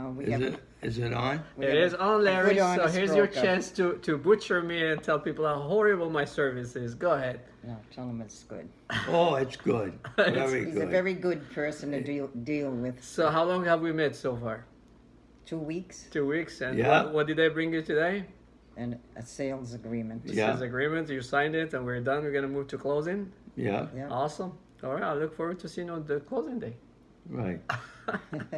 No, we Is it, is it on? we it is on Larry, On so here's your chance to, to butcher me and tell people how horrible my service is. Go ahead. No, tell them it's good. Oh, it's good. Very He's a very good person to deal deal with. So how long have we met so far? Two weeks Two weeks. And Yeah. what, what did they bring you today? and a sales agreement. This Yeah. is agreement. You signed it, and we're done. We're gonna move to closing. Yeah, Yeah. Awesome. All right. I look forward to seeing you on the closing day. right.